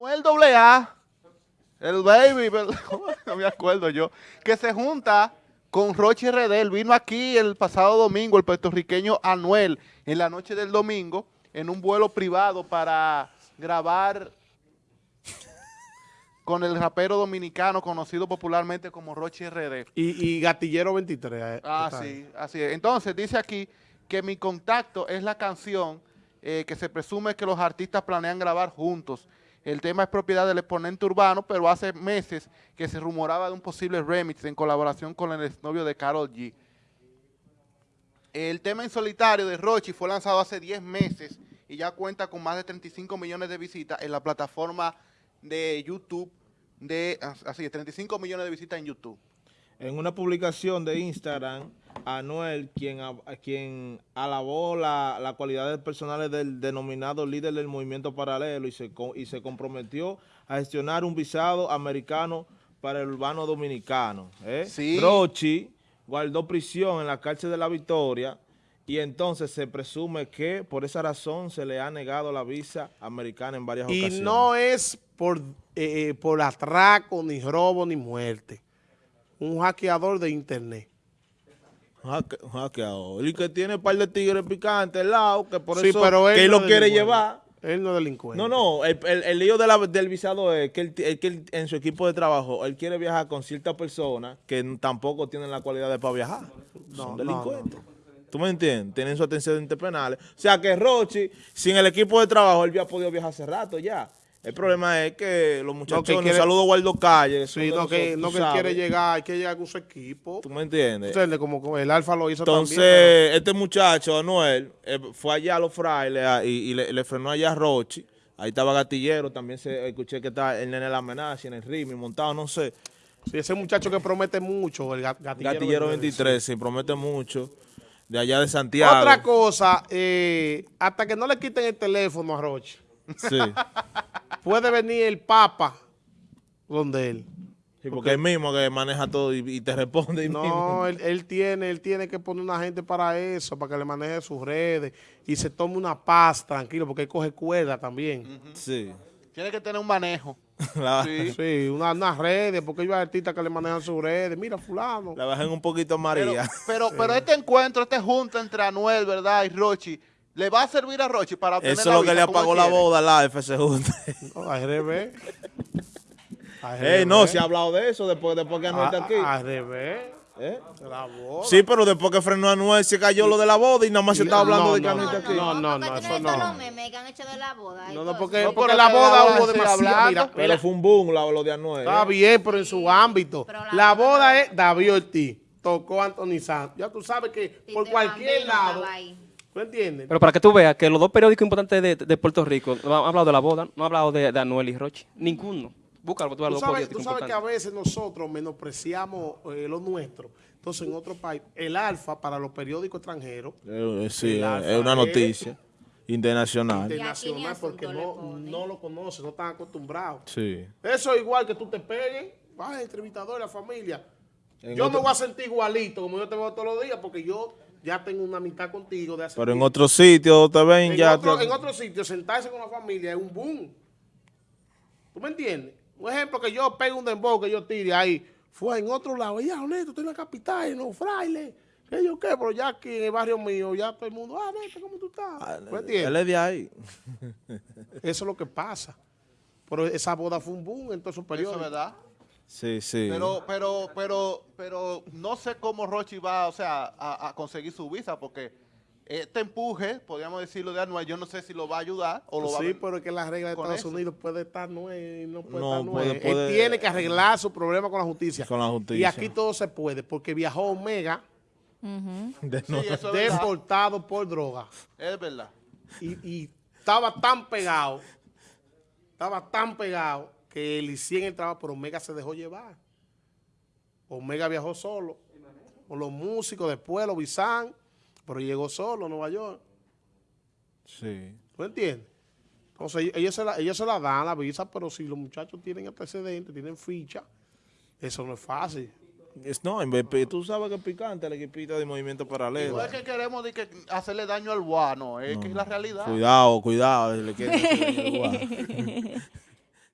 El doble A, el baby, no me acuerdo yo, que se junta con Rochi Redel. Vino aquí el pasado domingo el puertorriqueño Anuel en la noche del domingo en un vuelo privado para grabar con el rapero dominicano conocido popularmente como Rochi Redel. Y, Gatillero 23. Eh, ah, sí, así es. Entonces dice aquí que Mi Contacto es la canción eh, que se presume que los artistas planean grabar juntos el tema es propiedad del exponente urbano, pero hace meses que se rumoraba de un posible remix en colaboración con el exnovio de Carol G. El tema en solitario de Rochi fue lanzado hace 10 meses y ya cuenta con más de 35 millones de visitas en la plataforma de YouTube, de así 35 millones de visitas en YouTube. En una publicación de Instagram, Anuel, quien, quien alabó la, la cualidades personales del denominado líder del movimiento paralelo y se, y se comprometió a gestionar un visado americano para el urbano dominicano. ¿eh? Rochi guardó prisión en la cárcel de la Victoria y entonces se presume que por esa razón se le ha negado la visa americana en varias ocasiones. Y no es por, eh, eh, por atraco, ni robo, ni muerte. Un hackeador de internet hackeador. Y que tiene un par de tigres picantes al lado, que por eso que él lo quiere llevar. Él no es delincuente. No, no, el, el, lío de la, del visado es que, él, que en su equipo de trabajo, él quiere viajar con ciertas personas que tampoco tienen la cualidad de para viajar. No, Son delincuentes. ¿Tú me entiendes? Tienen su antecedentes penales. O sea que Rochi, sin el equipo de trabajo, él había podido viajar hace rato ya. El problema es que los muchachos, no, que saludo Guardo Calle. Sí, no, que, no que quiere llegar, hay que llegar con su equipo. ¿Tú me entiendes? Entonces, como el Alfa lo hizo Entonces, también, este muchacho, Anuel, eh, fue allá a los frailes ah, y, le, frenó allá a Rochi. Ahí estaba Gatillero, también se escuché que está el nene la amenaza, en el ritmo, montado, no sé. Sí, ese muchacho que promete mucho, el Gatillero. Gatillero 23, sí. promete mucho. De allá de Santiago. Otra cosa, eh, hasta que no le quiten el teléfono a Rochi. Sí. puede venir el Papa donde él. Sí, porque, él mismo que maneja todo y, te responde. no, Él, tiene, él tiene que poner una gente para eso, para que le maneje sus redes y se tome una paz tranquilo, porque él coge cuerda también. Sí. Tiene que tener un manejo. sí, sí unas redes, porque hay artistas que le manejan sus redes. Mira, fulano. La bajen un poquito María. Pero, pero, este encuentro, este junta entre Anuel, ¿verdad? Y Rochi, ¿Le va a servir a Rochi para obtener Eso es lo que le apagó la boda a la FC Junta. No, al revés. Eh, no, se ha hablado de eso después, después que Anuel está aquí. Al revés. ¿Eh? La boda. Sí, pero después que frenó a Anuel se cayó lo de la boda y nada más se está hablando de que Anuel está aquí. No, no, no, eso no. de la boda. No, no, porque, porque la boda hubo demasiado. Mira, pero fue un boom lo de Anuel. Está bien, pero en su ámbito. La boda es David Ortiz. Tocó Anthony Santos. Ya tú sabes que por cualquier lado... ¿Tú entiendes? Pero para que tú veas que los dos periódicos importantes de, Puerto Rico no han hablado de la boda, no han hablado de, Anuel y Roche. Ninguno. Búscalo, tú, tú sabes, tú sabes que a veces nosotros menospreciamos eh, lo nuestro. Entonces, en otro país, el alfa para los periódicos extranjeros. Eh, eh, sí, es una noticia. internacional. Internacional, porque no, no lo conocen, no están acostumbrados. Sí. Eso es igual que tú te pegues, vas entrevistador de la familia. yo me voy a sentir igualito como yo te veo todos los días porque yo ya tengo una mitad contigo de hace Pero en otro sitio te ven en ya... Otro, En otro sitio, sentarse con la familia es un boom. ¿Tú me entiendes? Un ejemplo que yo pego un dembow que yo tire ahí, fue en otro lado, ya honesto, estoy en la capital, en los frailes, ¿qué yo qué? Pero ya aquí en el barrio mío, ya todo el mundo, ah, neta, ¿cómo tú estás? Ah, ¿Me entiendes? Él es de ahí. Eso es lo que pasa. Pero esa boda fue un boom en todos esos periodos. Eso es verdad. Sí, sí. Pero, pero, pero, pero no sé cómo Rochi va, o sea, a, conseguir su visa, porque este empuje, podríamos decirlo de Anuel, yo no sé si lo va a ayudar o lo va a... Sí, pero es que la regla de Estados Unidos puede estar nueve, no puede estar nueve. Él tiene que arreglar su problema con la justicia. Con la justicia. Y aquí todo se puede, porque viajó Omega deportado por droga. Es verdad. Y, y estaba tan pegado, estaba tan pegado que él hiciera el trabajo, pero Omega se dejó llevar. Omega viajó solo, con los músicos, después los Bizán, pero llegó solo a Nueva York. Sí. ¿Tú entiendes? Entonces ellos se, la, ellos se la dan la visa, pero si los muchachos tienen antecedentes, tienen ficha, eso no es fácil. Es, no, tú sabes que es picante el equipito de movimiento paralelo. No es que queremos que hacerle daño al guano, es que es la realidad. Cuidado, cuidado. Le